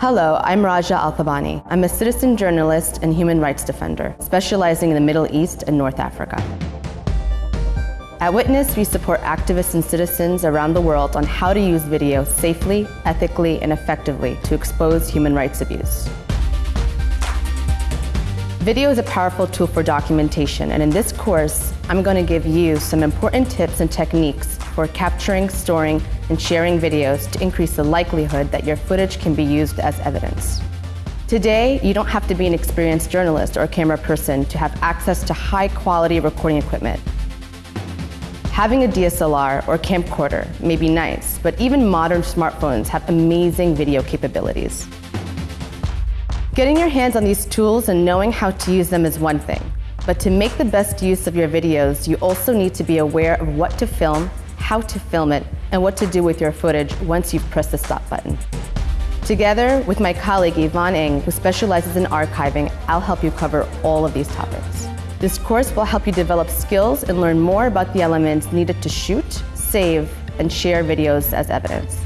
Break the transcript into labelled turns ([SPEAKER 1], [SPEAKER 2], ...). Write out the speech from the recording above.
[SPEAKER 1] Hello, I'm Raja Althaibani. I'm a citizen journalist and human rights defender, specializing in the Middle East and North Africa. At Witness, we support activists and citizens around the world on how to use video safely, ethically, and effectively to expose human rights abuse. Video is a powerful tool for documentation, and in this course, I'm going to give you some important tips and techniques for capturing, storing, and sharing videos to increase the likelihood that your footage can be used as evidence. Today, you don't have to be an experienced journalist or camera person to have access to high-quality recording equipment. Having a DSLR or camcorder may be nice, but even modern smartphones have amazing video capabilities. Getting your hands on these tools and knowing how to use them is one thing. But to make the best use of your videos, you also need to be aware of what to film, how to film it, and what to do with your footage once you've pressed the stop button. Together with my colleague Yvonne Ng, who specializes in archiving, I'll help you cover all of these topics. This course will help you develop skills and learn more about the elements needed to shoot, save, and share videos as evidence.